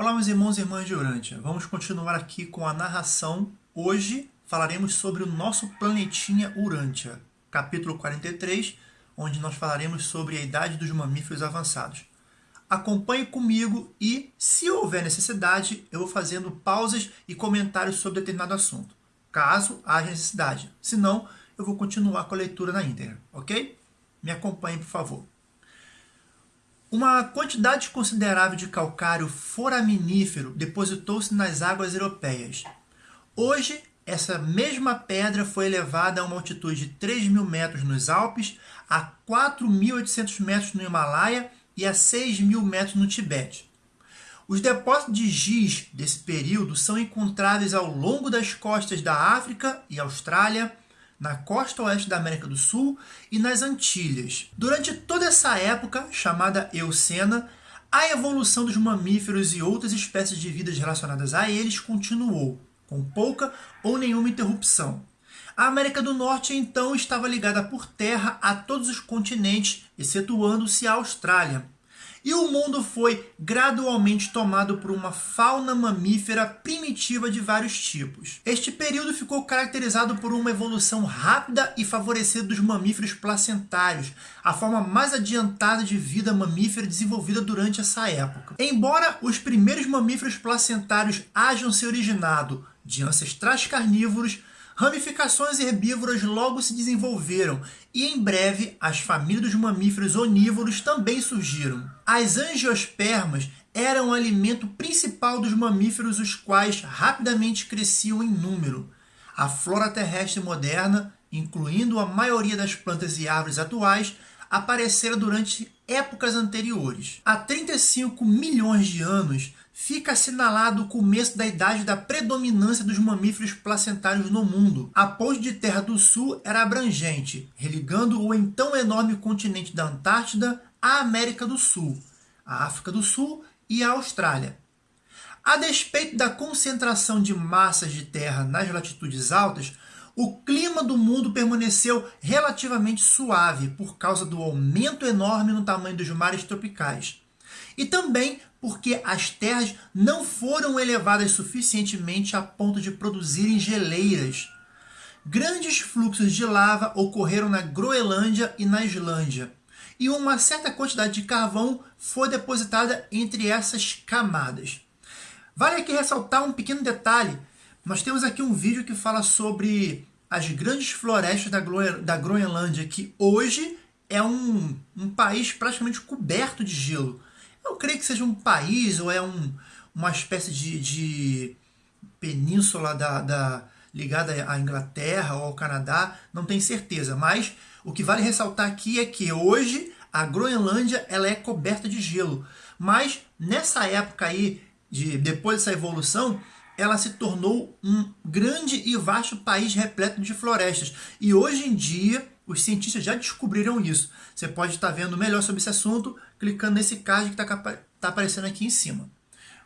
Olá, meus irmãos e irmãs de Urântia. Vamos continuar aqui com a narração. Hoje falaremos sobre o nosso planetinha Urântia, capítulo 43, onde nós falaremos sobre a idade dos mamíferos avançados. Acompanhe comigo e, se houver necessidade, eu vou fazendo pausas e comentários sobre determinado assunto, caso haja necessidade. Se não, eu vou continuar com a leitura na íntegra, ok? Me acompanhe, por favor. Uma quantidade considerável de calcário foraminífero depositou-se nas águas europeias. Hoje, essa mesma pedra foi elevada a uma altitude de 3 mil metros nos Alpes, a 4.800 metros no Himalaia e a 6 mil metros no Tibete. Os depósitos de giz desse período são encontráveis ao longo das costas da África e Austrália, na costa oeste da América do Sul e nas Antilhas. Durante toda essa época, chamada Eocena, a evolução dos mamíferos e outras espécies de vidas relacionadas a eles continuou, com pouca ou nenhuma interrupção. A América do Norte, então, estava ligada por terra a todos os continentes, excetuando-se a Austrália, e o mundo foi gradualmente tomado por uma fauna mamífera primitiva de vários tipos. Este período ficou caracterizado por uma evolução rápida e favorecida dos mamíferos placentários, a forma mais adiantada de vida mamífera desenvolvida durante essa época. Embora os primeiros mamíferos placentários hajam se originado de ancestrais carnívoros, Ramificações herbívoras logo se desenvolveram e em breve as famílias dos mamíferos onívoros também surgiram. As angiospermas eram o alimento principal dos mamíferos, os quais rapidamente cresciam em número. A flora terrestre moderna, incluindo a maioria das plantas e árvores atuais, aparecera durante épocas anteriores. Há 35 milhões de anos, fica assinalado o começo da idade da predominância dos mamíferos placentários no mundo. A ponte de terra do sul era abrangente, religando o então enorme continente da Antártida à América do Sul, a África do Sul e a Austrália. A despeito da concentração de massas de terra nas latitudes altas, o clima do mundo permaneceu relativamente suave por causa do aumento enorme no tamanho dos mares tropicais. E também porque as terras não foram elevadas suficientemente a ponto de produzirem geleiras. Grandes fluxos de lava ocorreram na Groenlândia e na Islândia, e uma certa quantidade de carvão foi depositada entre essas camadas. Vale aqui ressaltar um pequeno detalhe. Nós temos aqui um vídeo que fala sobre as grandes florestas da, da Groenlândia, que hoje é um, um país praticamente coberto de gelo. Eu creio que seja um país ou é um, uma espécie de, de península da, da, ligada à Inglaterra ou ao Canadá, não tenho certeza. Mas o que vale ressaltar aqui é que hoje a Groenlândia ela é coberta de gelo. Mas nessa época aí, de, depois dessa evolução, ela se tornou um grande e vasto país repleto de florestas. E hoje em dia, os cientistas já descobriram isso. Você pode estar vendo melhor sobre esse assunto clicando nesse card que está tá aparecendo aqui em cima.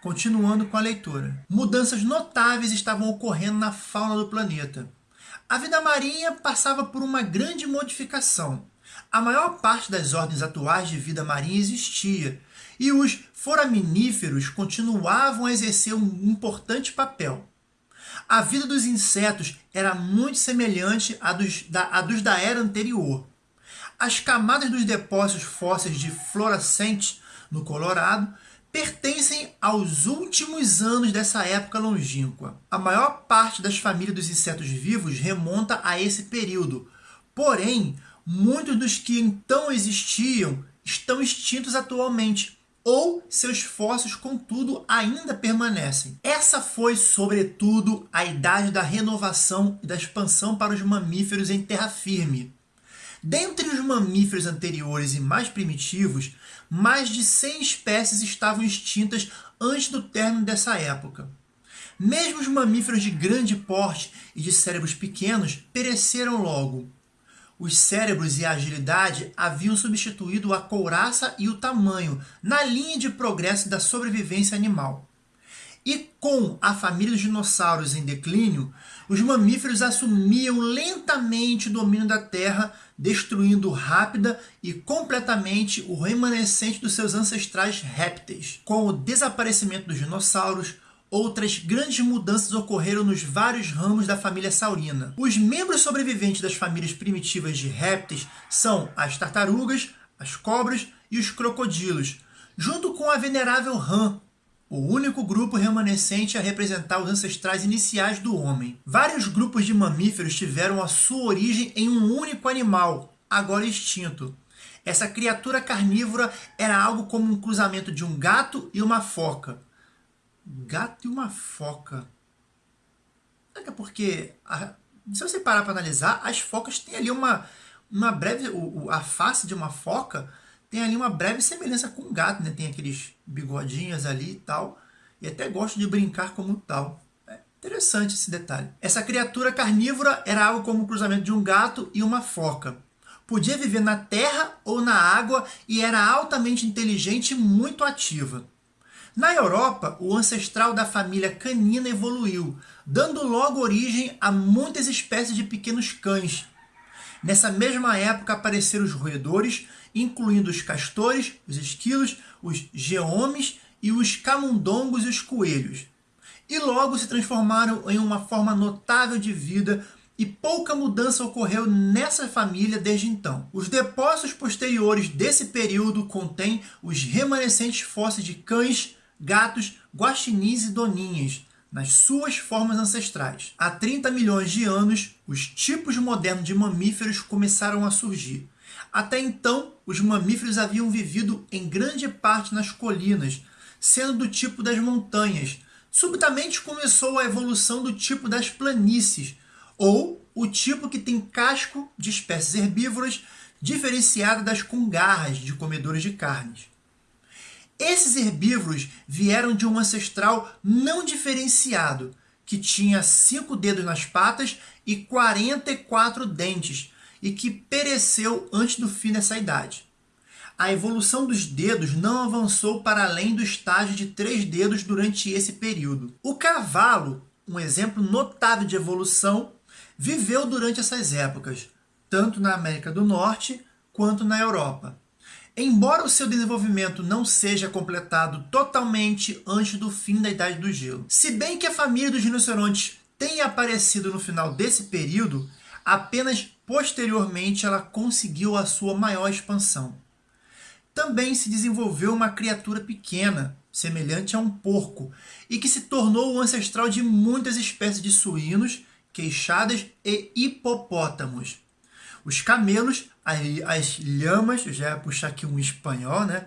Continuando com a leitura. Mudanças notáveis estavam ocorrendo na fauna do planeta. A vida marinha passava por uma grande modificação. A maior parte das ordens atuais de vida marinha existia, e os foraminíferos continuavam a exercer um importante papel. A vida dos insetos era muito semelhante à dos da, à dos da era anterior. As camadas dos depósitos fósseis de Florascente, no Colorado, pertencem aos últimos anos dessa época longínqua. A maior parte das famílias dos insetos vivos remonta a esse período, porém, muitos dos que então existiam estão extintos atualmente, ou seus fósseis, contudo, ainda permanecem. Essa foi, sobretudo, a idade da renovação e da expansão para os mamíferos em terra firme. Dentre os mamíferos anteriores e mais primitivos, mais de 100 espécies estavam extintas antes do término dessa época. Mesmo os mamíferos de grande porte e de cérebros pequenos pereceram logo. Os cérebros e a agilidade haviam substituído a couraça e o tamanho na linha de progresso da sobrevivência animal. E com a família dos dinossauros em declínio, os mamíferos assumiam lentamente o domínio da Terra destruindo rápida e completamente o remanescente dos seus ancestrais répteis. Com o desaparecimento dos dinossauros, outras grandes mudanças ocorreram nos vários ramos da família saurina. Os membros sobreviventes das famílias primitivas de répteis são as tartarugas, as cobras e os crocodilos, junto com a venerável rã, o único grupo remanescente a representar os ancestrais iniciais do homem. Vários grupos de mamíferos tiveram a sua origem em um único animal, agora extinto. Essa criatura carnívora era algo como um cruzamento de um gato e uma foca. Gato e uma foca. Será que é porque, a, se você parar para analisar, as focas têm ali uma, uma breve... O, a face de uma foca tem ali uma breve semelhança com um gato, né? Tem aqueles bigodinhos ali e tal. E até gosto de brincar como tal. É interessante esse detalhe. Essa criatura carnívora era algo como o cruzamento de um gato e uma foca. Podia viver na terra ou na água e era altamente inteligente e muito ativa. Na Europa, o ancestral da família canina evoluiu, dando logo origem a muitas espécies de pequenos cães. Nessa mesma época apareceram os roedores, incluindo os castores, os esquilos, os geomes e os camundongos e os coelhos. E logo se transformaram em uma forma notável de vida e pouca mudança ocorreu nessa família desde então. Os depósitos posteriores desse período contêm os remanescentes fósseis de cães, gatos, guaxinins e doninhas, nas suas formas ancestrais. Há 30 milhões de anos, os tipos modernos de mamíferos começaram a surgir. Até então, os mamíferos haviam vivido em grande parte nas colinas, sendo do tipo das montanhas. Subitamente começou a evolução do tipo das planícies, ou o tipo que tem casco de espécies herbívoras diferenciado das com garras de comedores de carnes. Esses herbívoros vieram de um ancestral não diferenciado, que tinha cinco dedos nas patas e 44 dentes, e que pereceu antes do fim dessa idade. A evolução dos dedos não avançou para além do estágio de três dedos durante esse período. O cavalo, um exemplo notável de evolução, viveu durante essas épocas, tanto na América do Norte quanto na Europa. Embora o seu desenvolvimento não seja completado totalmente antes do fim da Idade do Gelo. Se bem que a família dos rinocerontes tenha aparecido no final desse período, apenas posteriormente ela conseguiu a sua maior expansão. Também se desenvolveu uma criatura pequena, semelhante a um porco, e que se tornou o ancestral de muitas espécies de suínos, queixadas e hipopótamos. Os camelos, as lhamas, já ia puxar aqui um espanhol, né?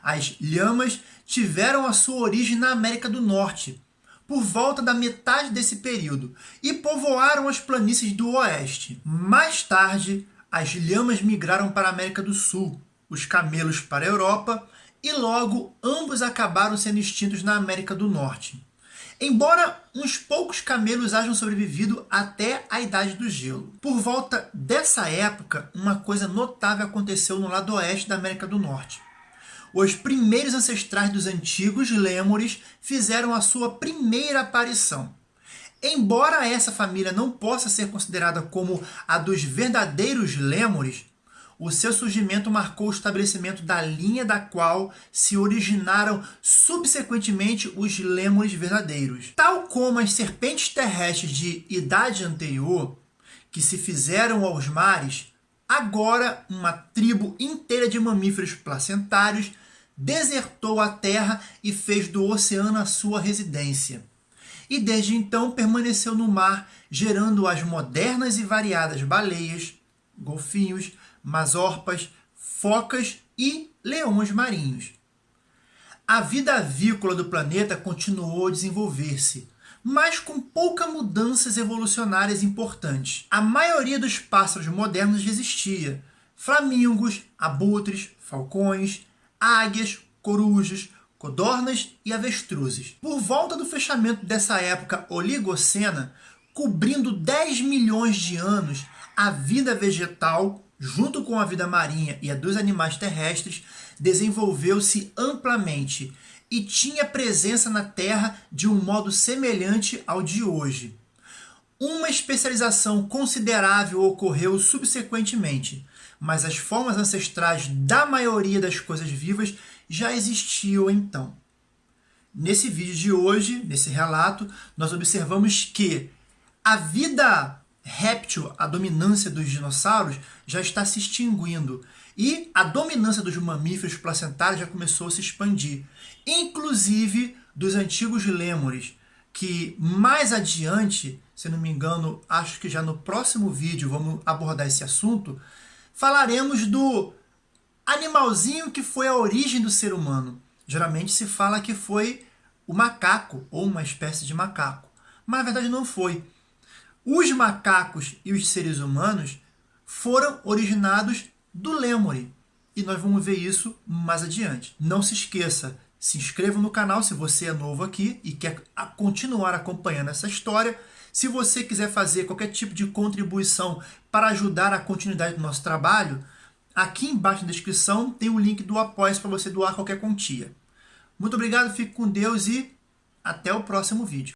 As lhamas tiveram a sua origem na América do Norte, por volta da metade desse período, e povoaram as planícies do oeste. Mais tarde, as lhamas migraram para a América do Sul, os camelos para a Europa, e logo ambos acabaram sendo extintos na América do Norte. Embora uns poucos camelos hajam sobrevivido até a Idade do Gelo. Por volta dessa época, uma coisa notável aconteceu no lado oeste da América do Norte. Os primeiros ancestrais dos antigos lêmures fizeram a sua primeira aparição. Embora essa família não possa ser considerada como a dos verdadeiros lêmures, o seu surgimento marcou o estabelecimento da linha da qual se originaram subsequentemente os lêmures verdadeiros. Tal como as serpentes terrestres de idade anterior, que se fizeram aos mares, agora uma tribo inteira de mamíferos placentários desertou a terra e fez do oceano a sua residência. E desde então permaneceu no mar, gerando as modernas e variadas baleias, golfinhos, masorpas, focas e leões marinhos. A vida avícola do planeta continuou a desenvolver-se, mas com poucas mudanças evolucionárias importantes. A maioria dos pássaros modernos existia. Flamingos, abutres, falcões, águias, corujas, codornas e avestruzes. Por volta do fechamento dessa época oligocena, cobrindo 10 milhões de anos, a vida vegetal junto com a vida marinha e a dos animais terrestres, desenvolveu-se amplamente e tinha presença na Terra de um modo semelhante ao de hoje. Uma especialização considerável ocorreu subsequentemente, mas as formas ancestrais da maioria das coisas vivas já existiam então. Nesse vídeo de hoje, nesse relato, nós observamos que a vida réptil, a dominância dos dinossauros, já está se extinguindo. E a dominância dos mamíferos placentários já começou a se expandir, inclusive dos antigos lêmures, que mais adiante, se não me engano, acho que já no próximo vídeo vamos abordar esse assunto, falaremos do animalzinho que foi a origem do ser humano. Geralmente se fala que foi o macaco, ou uma espécie de macaco. Mas na verdade não foi. Os macacos e os seres humanos foram originados do Lemuri. E nós vamos ver isso mais adiante. Não se esqueça, se inscreva no canal se você é novo aqui e quer continuar acompanhando essa história. Se você quiser fazer qualquer tipo de contribuição para ajudar a continuidade do nosso trabalho, aqui embaixo na descrição tem o link do apoio para você doar qualquer quantia. Muito obrigado, fique com Deus e até o próximo vídeo.